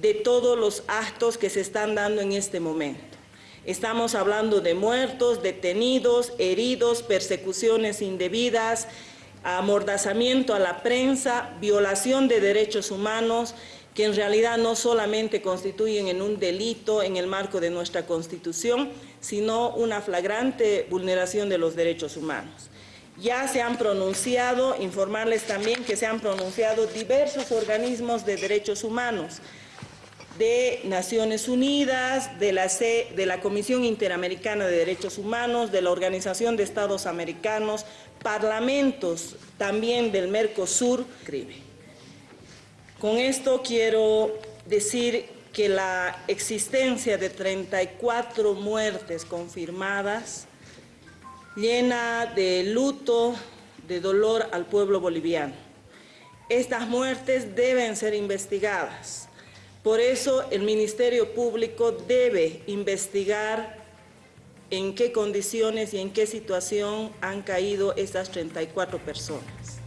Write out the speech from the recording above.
de todos los actos que se están dando en este momento. Estamos hablando de muertos, detenidos, heridos, persecuciones indebidas, amordazamiento a la prensa, violación de derechos humanos, que en realidad no solamente constituyen en un delito en el marco de nuestra Constitución, sino una flagrante vulneración de los derechos humanos. Ya se han pronunciado, informarles también que se han pronunciado diversos organismos de derechos humanos, de Naciones Unidas, de la, de la Comisión Interamericana de Derechos Humanos, de la Organización de Estados Americanos, parlamentos también del Mercosur. Con esto quiero decir que la existencia de 34 muertes confirmadas llena de luto, de dolor al pueblo boliviano. Estas muertes deben ser investigadas. Por eso el Ministerio Público debe investigar en qué condiciones y en qué situación han caído estas 34 personas.